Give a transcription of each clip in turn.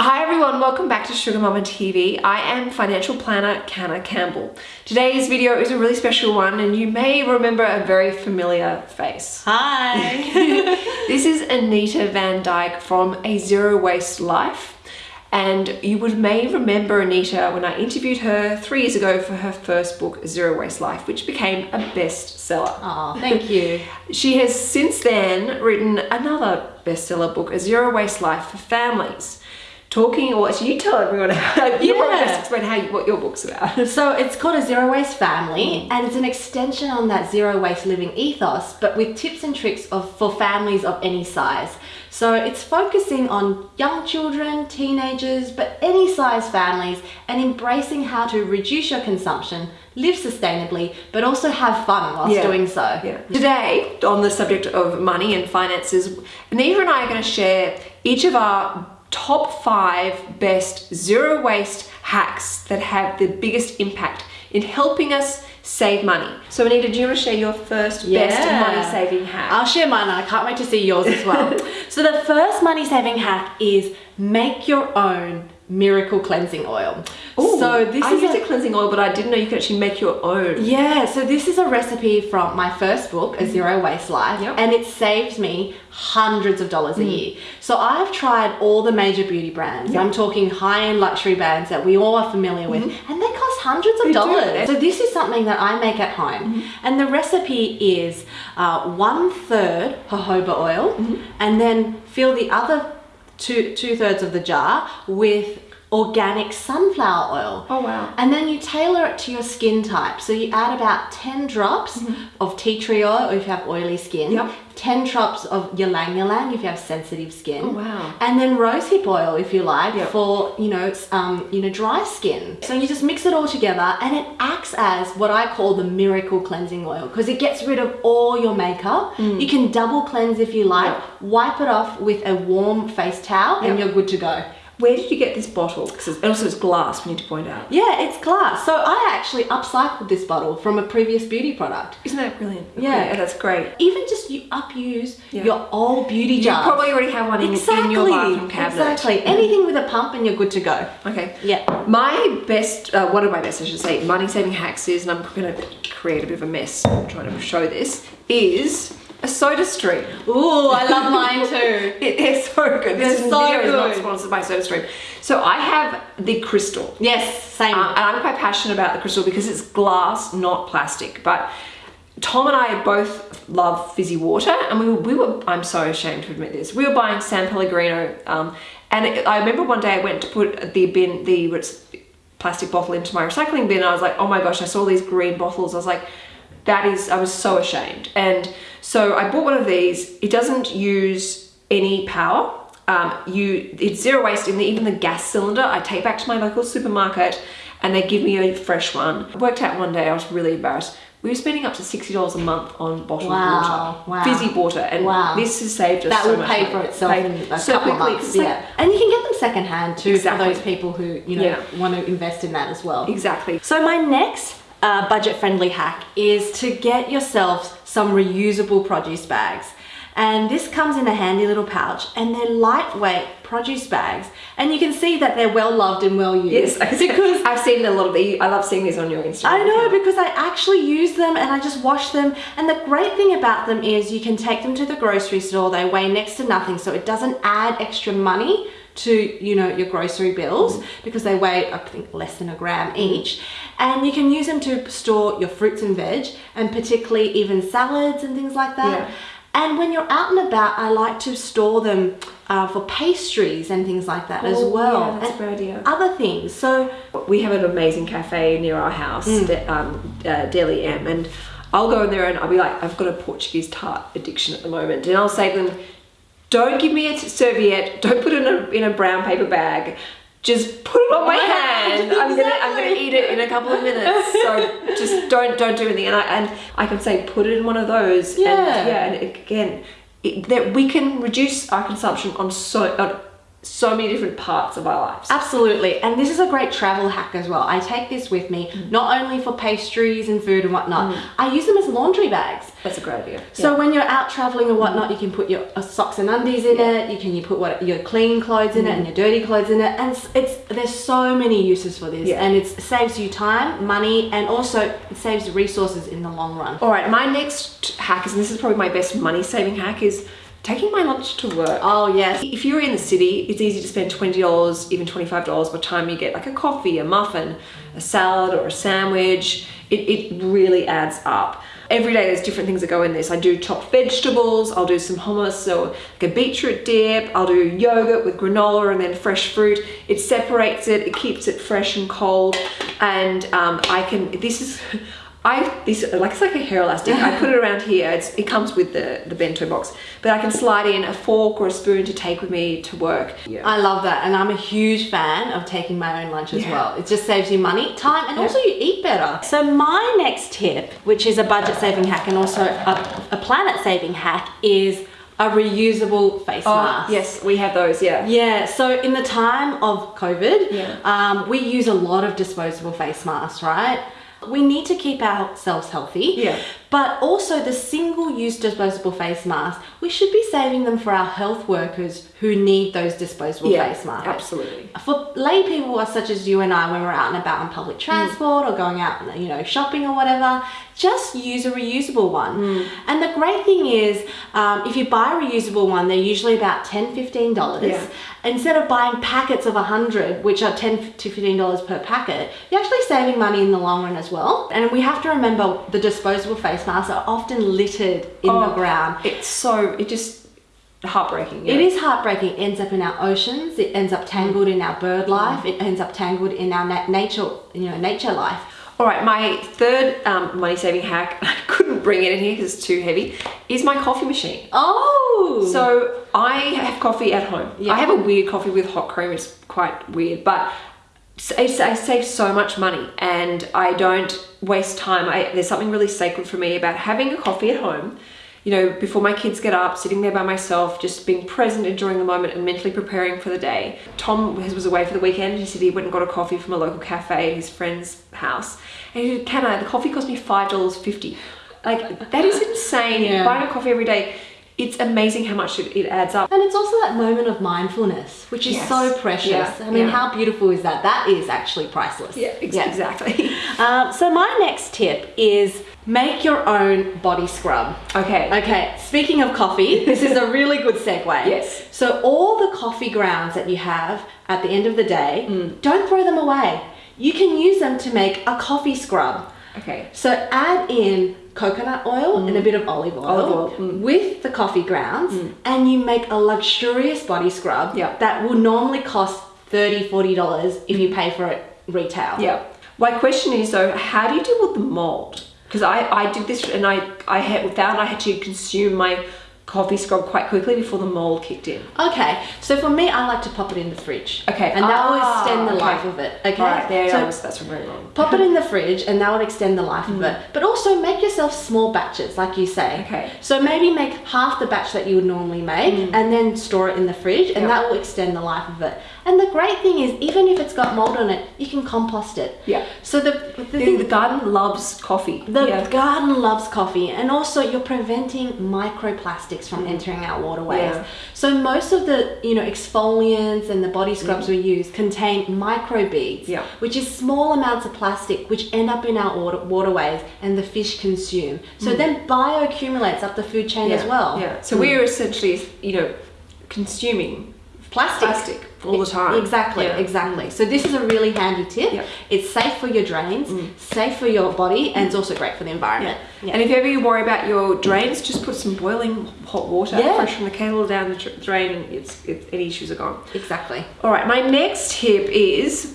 Hi everyone, welcome back to Sugar Mama TV. I am financial planner Canna Campbell. Today's video is a really special one and you may remember a very familiar face. Hi! this is Anita Vandyke from A Zero Waste Life. And you would may remember Anita when I interviewed her three years ago for her first book, Zero Waste Life, which became a bestseller. Oh, thank you. she has since then written another bestseller book, A Zero Waste Life for Families talking or actually you tell everyone how you Yeah. probably best explain how you, what your book's about So it's called a zero waste family mm. and it's an extension on that zero waste living ethos, but with tips and tricks of for families of any size. So it's focusing on young children, teenagers, but any size families and embracing how to reduce your consumption, live sustainably, but also have fun whilst Yeah. doing so. yeah. today on the subject of money and finances Anita and I are going to share each of our top five best zero waste hacks that have the biggest impact in helping us save money. So Anita do you want to share your first best money saving hack? I'll share mine and I can't wait to see yours as well. so the first money saving hack is make your own miracle cleansing oil. Ooh, so this I is used a, a cleansing oil but I didn't know you could actually make your own yeah, so this is a recipe from my first book, A Zero Waste Life, Yep. and it saved me hundreds of dollars a hmm. year. So I've tried all the major beauty brands. I'm talking high-end luxury brands that we all are familiar with, mm-hmm. and they cost hundreds of They do. dollars. So this is something that I make at home, mm-hmm. and the recipe is uh, one third jojoba oil, mm-hmm. and then fill the other two two thirds of the jar with organic sunflower oil. Oh, wow. And then you tailor it to your skin type. So you add about 10 drops of tea tree oil if you have oily skin. Yep. 10 drops of ylang ylang if you have sensitive skin. Oh, wow. And then rosehip oil if you like Yep. for, you know, um, you know, dry skin. So you just mix it all together and it acts as what I call the miracle cleansing oil because it gets rid of all your makeup. You can double cleanse if you like, Mm. Yep. wipe it off with a warm face towel and you're good to go. Where did you get this bottle? 'Cause it's- also it's glass, we need to point out. Yeah, it's glass. So I actually upcycled this bottle from a previous beauty product. Isn't that brilliant? Yeah. Okay, that's great. Even just you upuse Yeah. your old beauty You jar. probably already have one in, in your bathroom cabinet. Exactly. Anything with a pump and you're good to go. Okay. Yeah. My best, uh, one of my best, I should say, money saving hacks is, and I'm going to create a bit of a mess trying to show this, is a SodaStream. Ooh, I love mine too. It is so good. This is- so video is not good. sponsored by SodaStream. So I have the crystal. Yes, same. Uh, and I'm quite passionate about the crystal because it's glass, not plastic. But Tom and I both love fizzy water, and we were, we were I'm so ashamed to admit this. We were buying San Pellegrino, um, and it, I remember one day I went to put the bin, the plastic bottle into my recycling bin. And I was like, oh my gosh, I saw these green bottles. I was like, that is, I was so ashamed. And so I bought one of these. It doesn't use any power. Um, you, it's zero waste in the, even the gas cylinder. I take back to my local supermarket and they give me a fresh one. I worked out one day, I was really embarrassed. We were spending up to $60 a month on bottled Wow, water. wow. Fizzy water. And Wow. this has saved us that so will much pay money. for itself Pay in a so couple of quickly. months. It's like- Yeah. And you can get them secondhand too Exactly. for those people who, you know, Yeah. want to invest in that as well. Exactly. So my next uh, budget-friendly hack is to get yourself some reusable produce bags. And this comes in a handy little pouch and they're lightweight produce bags. And you can see that they're well loved and well used. Yes, because I've seen a lot of the. I love seeing these on your Instagram. I know account. because I actually use them and I just wash them. And the great thing about them is you can take them to the grocery store. They weigh next to nothing, so it doesn't add extra money to you know your grocery bills because they weigh I think less than a gram each. And you can use them to store your fruits and veg, and particularly even salads and things like that. Yeah. And when you're out and about, I like to store them uh, for pastries and things like that as Oh, well. yeah, that's a and great idea. Other things. So we have an amazing cafe near our house, De- um, uh, Deli M, and I'll go in there and I'll be like, I've got a Portuguese tart addiction at the moment, and I'll say to them, don't give me a serviette, don't put it in a, in a brown paper bag, just put it on my my hand. hand, I'm gonna I'm gonna eat it in a couple of minutes. So just don't don't do anything. And I and I can say put it in one of those. Yeah. And, yeah. And again, it, that we can reduce our consumption on so on so many different parts of our lives. Absolutely. And this is a great travel hack as well. I take this with me, Mm. not only for pastries and food and whatnot, I use them as laundry bags. That's a great idea. So when you're out traveling or whatnot, you can put your uh, socks and undies in Yeah. it. You can you put what your clean clothes in it and your dirty clothes in it, and it's, it's there's so many uses for this, Yeah. and it saves you time, money, and also it saves resources in the long run. All right, my next hack is, and this is probably my best money saving hack, is taking my lunch to work. Oh yes, If you're in the city, it's easy to spend $20, even $25 by the time you get like a coffee, a muffin, a salad, or a sandwich. It, it really adds up. Every day there's different things that go in this. I do chopped vegetables, I'll do some hummus or like a beetroot dip, I'll do yogurt with granola and then fresh fruit. It separates it, it keeps it fresh and cold. And um, I can, this is, I this like it's like a hair elastic. I put it around here. It's, it comes with the the bento box, but I can slide in a fork or a spoon to take with me to work. Yeah. I love that, and I'm a huge fan of taking my own lunch as Yeah. well. It just saves you money, time, and Yeah. also you eat better. So my next tip, which is a budget saving hack and also a, a planet saving hack, is a reusable face oh mask. yes, we have those. Yeah. Yeah, so in the time of COVID, Yeah. um, we use a lot of disposable face masks, right? We need to keep ourselves healthy. Yeah. But also the single-use disposable face masks, we should be saving them for our health workers who need those disposable Yeah. face masks. Absolutely. For lay people such as you and I, when we're out and about on public transport or going out, you know, shopping or whatever, just use a reusable one. And the great thing is, um, if you buy a reusable one, they're usually about $10, $15. Yeah. Instead of buying packets of 100, which are 10 to $15 per packet, you're actually saving money in the long run as well. And we have to remember the disposable face masks are often littered in the Oh, ground. It's so it just heartbreaking. It yeah. is heartbreaking. It ends up in our oceans. It ends up tangled in our bird life. It ends up tangled in our na- nature, you know, nature life. All right, my third um, money saving hack, I couldn't bring it in here because it's too heavy, is my coffee machine. Oh, So I have coffee at home. Yeah. I have a weird coffee with hot cream. It's quite weird, but I save so much money and I don't waste time. I, there's something really sacred for me about having a coffee at home. You know, before my kids get up, sitting there by myself, just being present, enjoying the moment, and mentally preparing for the day. Tom was was away for the weekend. He said he went and got a coffee from a local cafe at his friend's house. And he said, "Can I? The coffee cost me five dollars fifty. Like that is insane. Yeah. Buying a coffee every day, it's amazing how much it, it adds up. and it's also that moment of mindfulness, which is Yes. so precious. Yeah, I mean, yeah. how beautiful is that? That is actually priceless. Yeah, ex- exactly. Um, so my next tip is make your own body scrub. okay. Okay, speaking of coffee, this is a really good segue. Yes. So all the coffee grounds that you have at the end of the day, Mm. don't throw them away. You can use them to make a coffee scrub. Okay. So add in coconut oil and a bit of olive oil, Mm. Olive oil, mm. with the coffee grounds and you make a luxurious body scrub Yeah. that will normally cost 30 $40 if you pay for it retail. Yeah. My question is though, how do you deal with the mold? Because I, I did this and I, I had, found I had to consume my coffee scrub quite quickly before the mold kicked in. Okay, so for me, I like to pop it in the fridge. Okay. And that will Ah, extend the okay. life of it. Okay. Right, there so was, that's very wrong. pop it in the fridge and that will extend the life of Mm. it. But also make yourself small batches, like you say. Okay. So maybe make half the batch that you would normally make and then store it in the fridge and Mm. Yep. that will extend the life of it. And the great thing is, even if it's got mold on it, you can compost it. Yeah. So the, the The, thing the garden loves coffee. the yeah. garden loves coffee, and also you're preventing microplastics from entering our waterways. Mm. Yeah. So most of the you know exfoliants and the body scrubs we use contain microbeads, Mm. Yeah. which is small amounts of plastic which end up in our water, waterways and the fish consume. So then bioaccumulates up the food chain Mm. yeah. as well. Yeah. So we're essentially, you know, consuming Plastic. plastic all the time. Exactly, Yeah. exactly. So this is a really handy tip. Yeah. It's safe for your drains, safe for your body, and it's also great for the environment. Yeah. And if ever you worry about your drains, just put some boiling hot water Yeah. fresh from the kettle down the drain, and it's, it's any issues are gone. Exactly. All right, my next tip is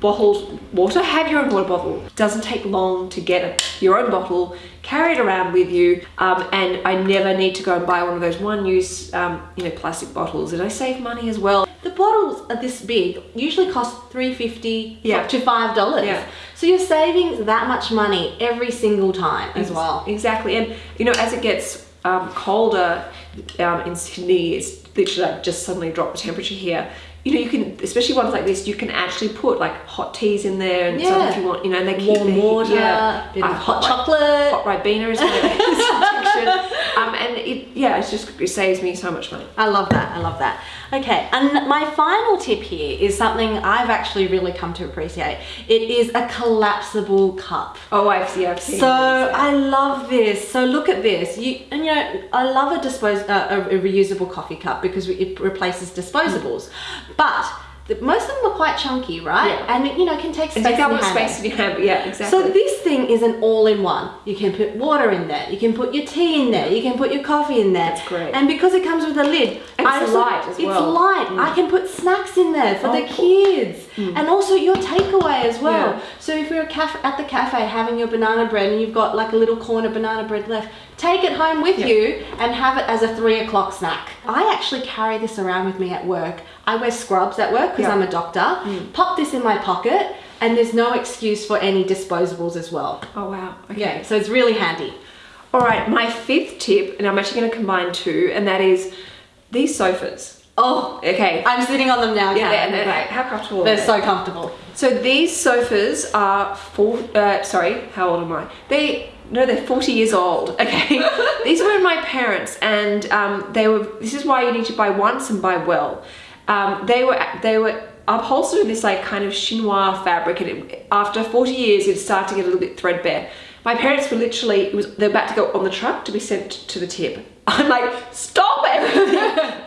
bottled water. Have your own water bottle. Doesn't take long to get it. Your own bottle, carry it around with you, um, and I never need to go and buy one of those one-use, um, you know, plastic bottles, and I save money as well. The bottles are this big, usually cost three fifty Yeah. to five dollars. Yeah. So you're saving that much money every single time as well. Exactly, and you know, as it gets um, colder um, in Sydney, it's literally like just suddenly drop the temperature here. You know, you can, especially ones like this, you can actually put like hot teas in there and something Yeah. if you want, you know, and they keep Warm water, yeah. bit of Uh, hot chocolate. hot ribena is my. Um, and it, yeah, it's just it saves me so much money. I love that. I love that. Okay, and my final tip here is something I've actually really come to appreciate. It is a collapsible cup. Oh, I've seen, I've seen. So these. I love this. So look at this. You and you know I love a dispose uh, a, a reusable coffee cup because it replaces disposables, but the, most of them are quite chunky, right? Yeah. And it, you know can take space. take how in your space do you have? Yeah, exactly. So this thing is an all-in-one. You can put water in there. You can put your tea in there. You can put your coffee in there. That's great. And because it comes with a lid, And I it's also- light as well. It's light. I mm. can put snacks in there for Oh, the cool. kids, mm. and also your takeaway as well. Yeah. So if you're at the cafe having your banana bread and you've got like a little corner banana bread left, take it home with Yeah. you and have it as a three o'clock snack. I actually carry this around with me at work. I wear scrubs at work because Yeah. I'm a doctor. Mm. Pop this in my pocket, and there's no excuse for any disposables as well. oh wow. Okay. Yeah, so it's really handy. All right, my fifth tip, and I'm actually going to combine two, and that is these sofas. Oh, Okay. I'm sitting on them now. yeah, and, Great. how comfortable They're are so comfortable. So these sofas are four. Uh, sorry, how old am I? They no, they're forty years old. Okay, these were my parents, and um, they were. This is why you need to buy once and buy well. Um, they were they were upholstered in this like kind of chinois fabric, and it, after forty years, it started to get a little bit threadbare. My parents were literally it was they're about to go on the truck to be sent to the tip. I'm like, stop everything!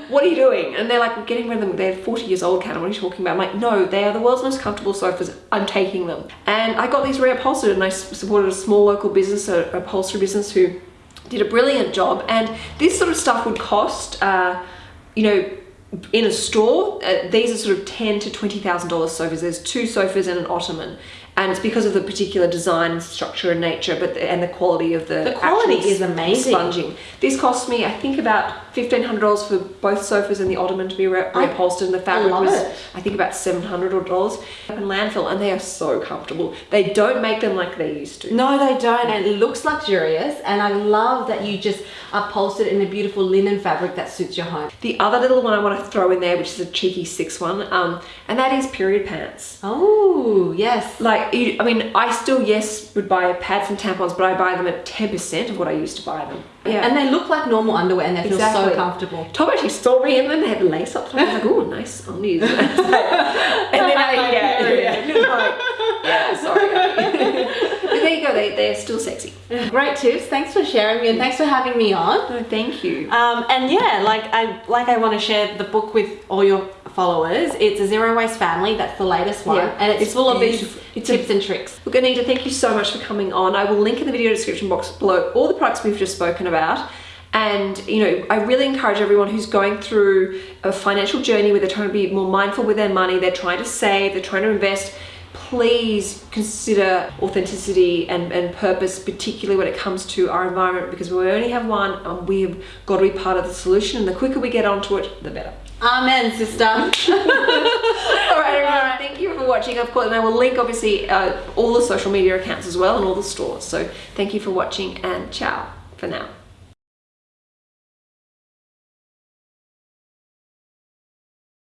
what are you doing? And they're like, we're getting rid of them. They're 40 years old, Kat. What are you talking about? I'm like, no, they are the world's most comfortable sofas. I'm taking them. And I got these reupholstered and I supported a small local business, a a upholstery business who did a brilliant job. And this sort of stuff would cost, uh, you know, in a store, uh, these are sort of ten to twenty thousand dollars sofas. There's two sofas and an ottoman, and it's because of the particular design, structure, and nature, but the, and the quality of the The quality is amazing. sponging. This cost me, I think, about fifteen hundred dollars for both sofas and the ottoman to be re- reupholstered, and the fabric love was, it. I think, about seven hundred dollars. In landfill, and they are so comfortable. They don't make them like they used to. No, they don't, and it looks luxurious. And I love that you just upholstered in a beautiful linen fabric that suits your home. The other little one I want to throw in there, which is a cheeky six one, um, and that is period pants. Oh, yes. Like, I mean, I still, yes, would buy a pads and tampons, but I buy them at 10% of what I used to buy them. Yeah. And they look like normal underwear, and they feel so comfortable. Tom actually saw me and then they had lace up. top. I was like, oh, nice undies. and then I, yeah, yeah, like, yeah, sorry. But there you go, they, they're still sexy. Great tips. Thanks for sharing me, and thanks for having me on. No, thank you. Um, and yeah, like I like I want to share the book with all your followers. It's a zero waste family. That's the latest one, Yeah, and it's, it's full of these. It's a- tips and tricks. Look, Anita, thank you so much for coming on. I will link in the video description box below all the products we've just spoken about. And, you know, I really encourage everyone who's going through a financial journey where they're trying to be more mindful with their money, they're trying to save, they're trying to invest. Please consider authenticity and, and purpose, particularly when it comes to our environment, because we only have one and we've got to be part of the solution. And the quicker we get onto it, the better. Amen, sister. All right, everyone. Thank you for watching. Of course, and I will link obviously uh, all the social media accounts as well and all the stores. So thank you for watching and ciao for now.